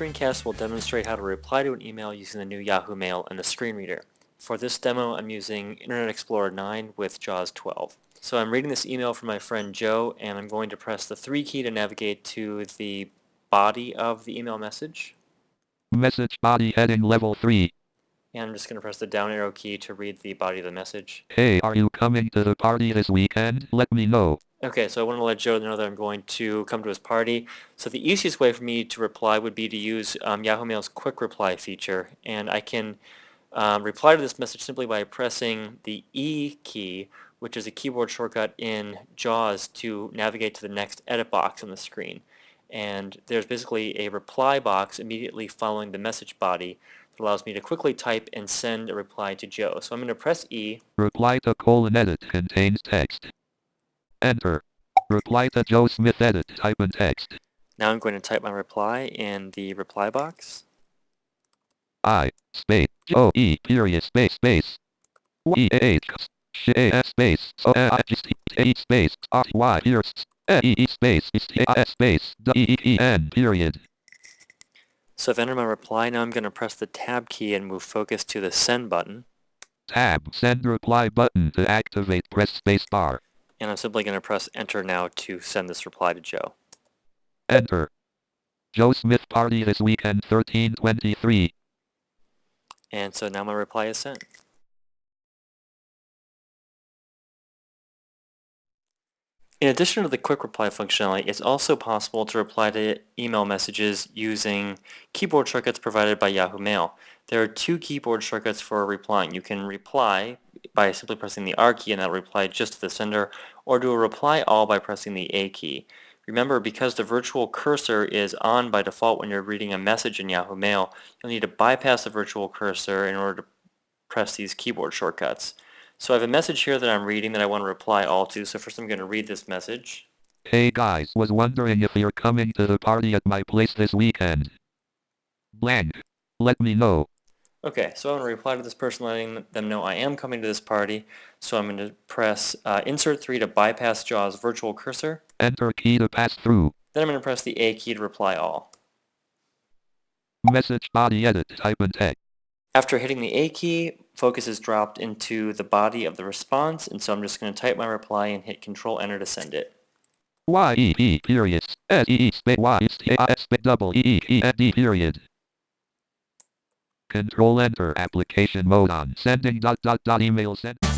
screencast will demonstrate how to reply to an email using the new Yahoo Mail and the screen reader. For this demo, I'm using Internet Explorer 9 with JAWS 12. So I'm reading this email from my friend Joe, and I'm going to press the 3 key to navigate to the body of the email message. Message body heading level 3. And I'm just going to press the down arrow key to read the body of the message. Hey, are you coming to the party this weekend? Let me know. Okay, so I want to let Joe know that I'm going to come to his party. So the easiest way for me to reply would be to use um, Yahoo Mail's quick reply feature. And I can um, reply to this message simply by pressing the E key, which is a keyboard shortcut in JAWS to navigate to the next edit box on the screen. And there's basically a reply box immediately following the message body that allows me to quickly type and send a reply to Joe. So I'm going to press E. Reply to colon edit contains text. Enter. Reply to Joe Smith edit type and text. Now I'm going to type my reply in the reply box. I space O E period space space E H S space so I just A space R Y here E E space S space D E E N period. So I've entered my reply. Now I'm going to press the tab key and move focus to the send button. Tab send reply button to activate press space bar. And I'm simply going to press enter now to send this reply to Joe. Enter. Joe Smith party this weekend 1323. And so now my reply is sent. In addition to the quick reply functionality, it's also possible to reply to email messages using keyboard shortcuts provided by Yahoo Mail. There are two keyboard shortcuts for replying. You can reply by simply pressing the R key and that'll reply just to the sender, or do a reply all by pressing the A key. Remember, because the virtual cursor is on by default when you're reading a message in Yahoo Mail, you'll need to bypass the virtual cursor in order to press these keyboard shortcuts. So I have a message here that I'm reading that I want to reply all to. So first I'm going to read this message. Hey guys, was wondering if you're coming to the party at my place this weekend. Blank. Let me know. Okay, so I'm going to reply to this person letting them know I am coming to this party. So I'm going to press uh, Insert 3 to bypass JAWS virtual cursor. Enter key to pass through. Then I'm going to press the A key to reply all. Message body edit type and text. After hitting the A key, focus is dropped into the body of the response, and so I'm just going to type my reply and hit Control Enter to send it. Y E P period S E E space Y S double E E E N D period. Control Enter application mode on sending dot dot dot email send.